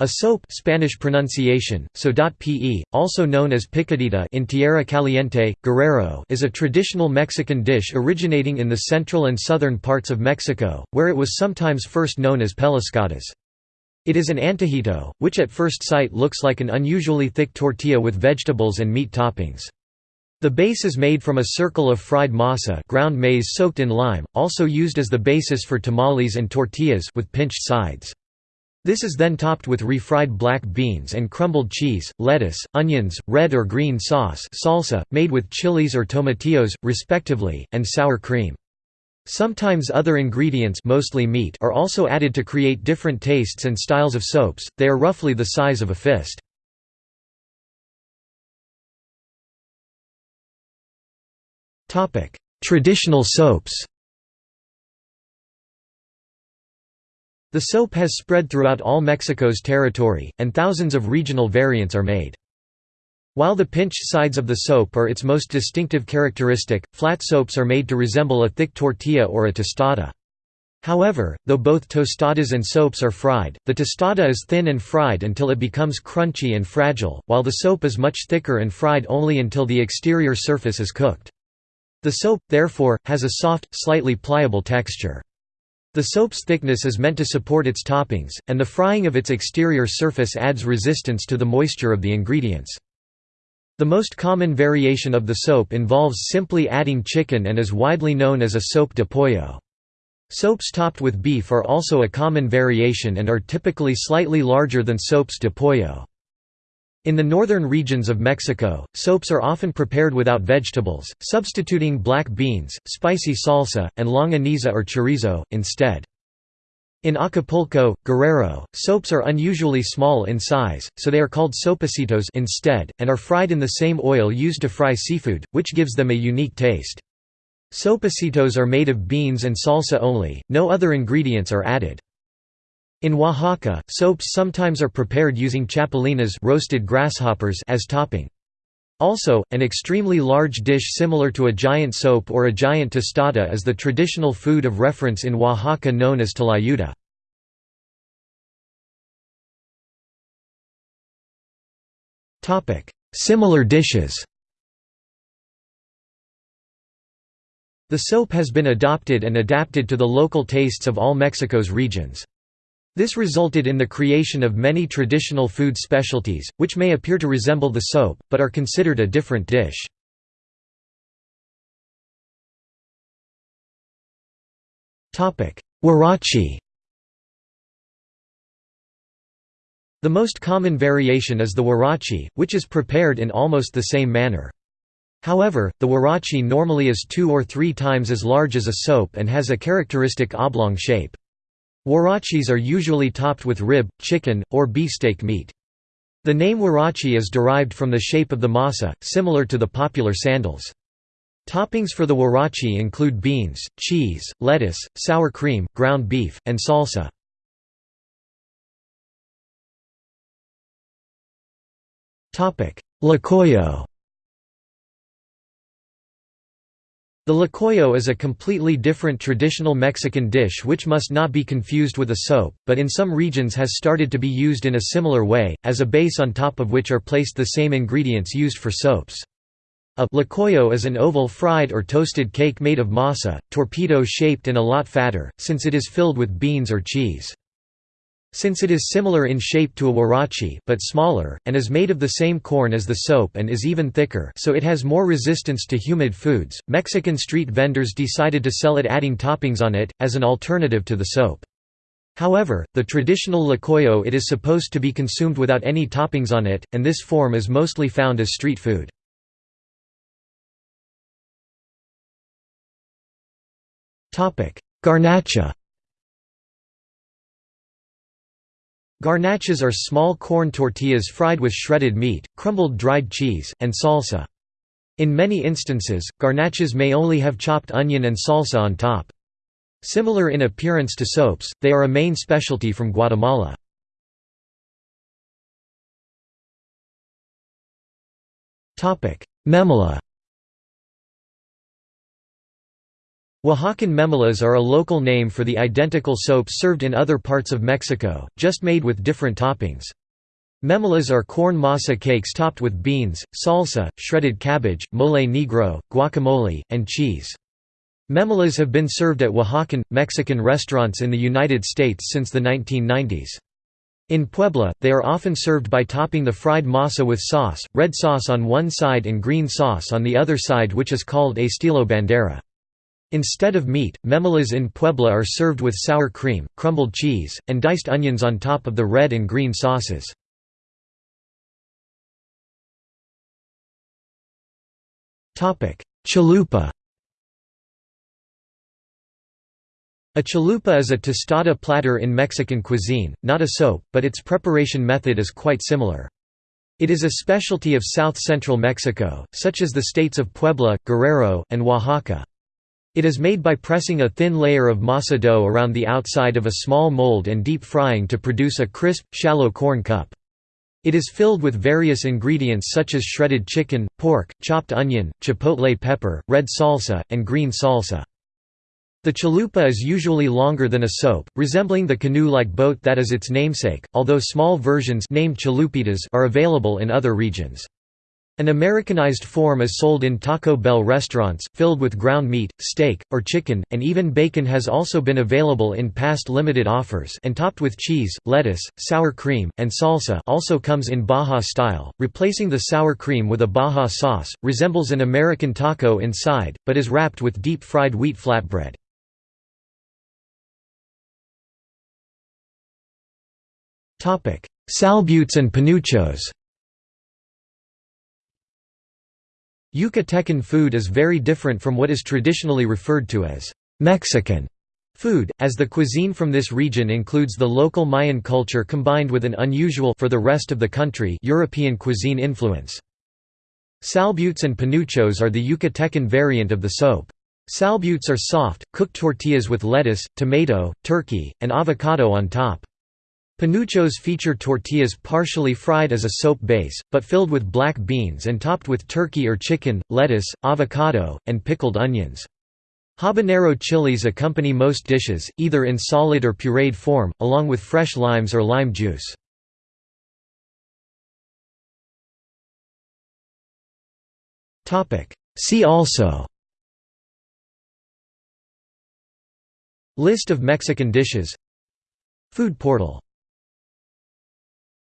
A sope Spanish pronunciation, so.pe, also known as picadita in Tierra Caliente, Guerrero is a traditional Mexican dish originating in the central and southern parts of Mexico, where it was sometimes first known as pellizcadas. It is an antojito, which at first sight looks like an unusually thick tortilla with vegetables and meat toppings. The base is made from a circle of fried masa ground maize soaked in lime, also used as the basis for tamales and tortillas with pinched sides. This is then topped with refried black beans and crumbled cheese, lettuce, onions, red or green sauce salsa, made with chilies or tomatillos, respectively, and sour cream. Sometimes other ingredients mostly meat are also added to create different tastes and styles of sopes, they are roughly the size of a fist. Traditional sopes The sope has spread throughout all Mexico's territory, and thousands of regional variants are made. While the pinched sides of the sope are its most distinctive characteristic, flat sopes are made to resemble a thick tortilla or a tostada. However, though both tostadas and sopes are fried, the tostada is thin and fried until it becomes crunchy and fragile, while the sope is much thicker and fried only until the exterior surface is cooked. The sope, therefore, has a soft, slightly pliable texture. The sope's thickness is meant to support its toppings, and the frying of its exterior surface adds resistance to the moisture of the ingredients. The most common variation of the sope involves simply adding chicken and is widely known as a sope de pollo. Sopes topped with beef are also a common variation and are typically slightly larger than sopes de pollo. In the northern regions of Mexico, sopes are often prepared without vegetables, substituting black beans, spicy salsa, and longaniza or chorizo, instead. In Acapulco, Guerrero, sopes are unusually small in size, so they are called sopecitos instead, and are fried in the same oil used to fry seafood, which gives them a unique taste. Sopecitos are made of beans and salsa only, no other ingredients are added. In Oaxaca, sopes sometimes are prepared using chapulines roasted grasshoppers as topping. Also, an extremely large dish similar to a giant sope or a giant tostada is the traditional food of reference in Oaxaca known as tlayuda. Similar dishes The sope has been adopted and adapted to the local tastes of all Mexico's regions. This resulted in the creation of many traditional food specialties, which may appear to resemble the sope, but are considered a different dish. Huarache The most common variation is the huarache, which is prepared in almost the same manner. However, the huarache normally is two or three times as large as a sope and has a characteristic oblong shape. Huaraches are usually topped with rib, chicken, or beefsteak meat. The name huarache is derived from the shape of the masa, similar to the popular sandals. Toppings for the huarache include beans, cheese, lettuce, sour cream, ground beef, and salsa. Tlacoyo The tlacoyo is a completely different traditional Mexican dish which must not be confused with a sope, but in some regions has started to be used in a similar way, as a base on top of which are placed the same ingredients used for sopes. A tlacoyo is an oval fried or toasted cake made of masa, torpedo-shaped and a lot fatter, since it is filled with beans or cheese. Since it is similar in shape to a huarache but smaller, and is made of the same corn as the sope and is even thicker so it has more resistance to humid foods, Mexican street vendors decided to sell it adding toppings on it, as an alternative to the sope. However, the traditional tlacoyo it is supposed to be consumed without any toppings on it, and this form is mostly found as street food. Garnacha Garnachas are small corn tortillas fried with shredded meat, crumbled dried cheese, and salsa. In many instances, garnachas may only have chopped onion and salsa on top. Similar in appearance to sopes, they are a main specialty from Guatemala. Memela Oaxacan memelas are a local name for the identical sopes served in other parts of Mexico, just made with different toppings. Memelas are corn masa cakes topped with beans, salsa, shredded cabbage, mole negro, guacamole, and cheese. Memelas have been served at Oaxacan, Mexican restaurants in the United States since the 1990s. In Puebla, they are often served by topping the fried masa with sauce, red sauce on one side and green sauce on the other side which is called estilo bandera. Instead of meat, memelas in Puebla are served with sour cream, crumbled cheese, and diced onions on top of the red and green sauces. Chalupa A chalupa is a tostada platter in Mexican cuisine, not a sope, but its preparation method is quite similar. It is a specialty of south-central Mexico, such as the states of Puebla, Guerrero, and Oaxaca. It is made by pressing a thin layer of masa dough around the outside of a small mold and deep frying to produce a crisp, shallow corn cup. It is filled with various ingredients such as shredded chicken, pork, chopped onion, chipotle pepper, red salsa, and green salsa. The chalupa is usually longer than a sope, resembling the canoe-like boat that is its namesake, although small versions named chalupitas are available in other regions. An Americanized form is sold in Taco Bell restaurants, filled with ground meat, steak, or chicken, and even bacon has also been available in past limited offers. And topped with cheese, lettuce, sour cream, and salsa also comes in Baja style, replacing the sour cream with a Baja sauce, resembles an American taco inside, but is wrapped with deep-fried wheat flatbread. Salbutes and panuchos Yucatecan food is very different from what is traditionally referred to as Mexican food, as the cuisine from this region includes the local Mayan culture combined with an unusual for the rest of the country European cuisine influence. Salbutes and panuchos are the Yucatecan variant of the sope. Salbutes are soft, cooked tortillas with lettuce, tomato, turkey, and avocado on top. Panuchos feature tortillas partially fried as a sope base, but filled with black beans and topped with turkey or chicken, lettuce, avocado, and pickled onions. Habanero chilies accompany most dishes, either in solid or pureed form, along with fresh limes or lime juice. See also List of Mexican dishes Food portal